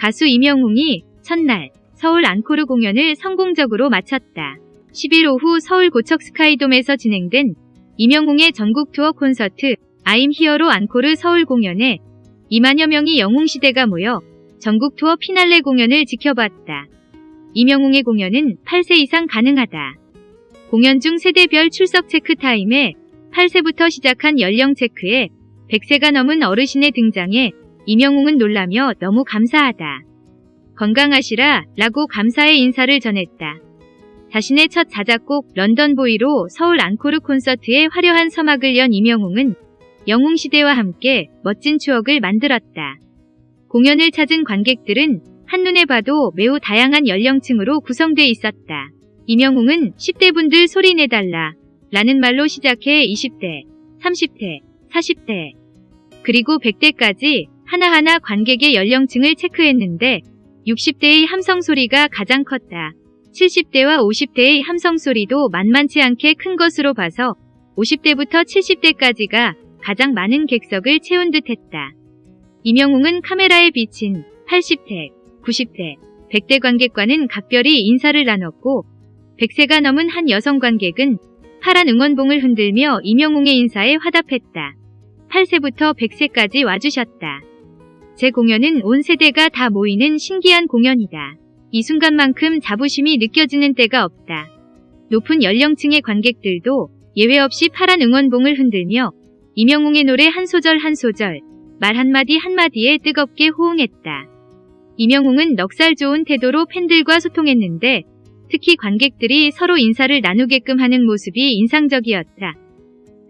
가수 임영웅이 첫날 서울 앙코르 공연을 성공적으로 마쳤다. 10일 오후 서울 고척 스카이돔에서 진행된 임영웅의 전국 투어 콘서트 I'm Hero 앙코르 서울 공연에 2만여 명이 영웅시대가 모여 전국 투어 피날레 공연을 지켜봤다. 임영웅의 공연은 8세 이상 가능하다. 공연 중 세대별 출석 체크 타임에 8세부터 시작한 연령 체크에 100세가 넘은 어르신의 등장에 임영웅은 놀라며 너무 감사하다. 건강하시라 라고 감사의 인사를 전했다. 자신의 첫 자작곡 런던보이로 서울 앙코르 콘서트에 화려한 서막을 연 임영웅은 영웅시대와 함께 멋진 추억을 만들었다. 공연을 찾은 관객들은 한눈에 봐도 매우 다양한 연령층으로 구성돼 있었다. 임영웅은 10대 분들 소리 내달라 라는 말로 시작해 20대, 30대, 40대, 그리고 100대까지 하나하나 관객의 연령층을 체크했는데 60대의 함성 소리가 가장 컸다. 70대와 50대의 함성 소리도 만만치 않게 큰 것으로 봐서 50대부터 70대까지가 가장 많은 객석을 채운 듯했다. 임영웅은 카메라에 비친 80대, 90대, 100대 관객과는 각별히 인사를 나눴고 100세가 넘은 한 여성 관객은 파란 응원봉을 흔들며 임영웅의 인사에 화답했다. 8세부터 100세까지 와주셨다. 제 공연은 온 세대가 다 모이는 신기한 공연이다. 이 순간만큼 자부심이 느껴지는 때가 없다. 높은 연령층의 관객들도 예외 없이 파란 응원봉을 흔들며 임영웅의 노래 한 소절 한 소절, 말 한마디 한마디에 뜨겁게 호응했다. 임영웅은 넉살 좋은 태도로 팬들과 소통했는데 특히 관객들이 서로 인사를 나누게끔 하는 모습이 인상적이었다.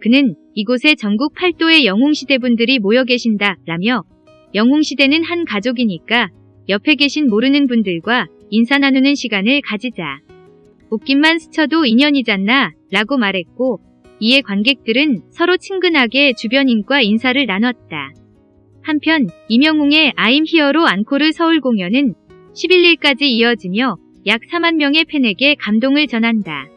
그는 이곳에 전국 8도의 영웅시대분들이 모여 계신다 라며 영웅시대는 한 가족이니까 옆에 계신 모르는 분들과 인사 나누는 시간을 가지자. 웃김만 스쳐도 인연이잖나 라고 말했고 이에 관객들은 서로 친근하게 주변인과 인사를 나눴다. 한편 임영웅의 아임 히어로 앙코르 서울 공연은 11일까지 이어지며 약 4만 명의 팬에게 감동을 전한다.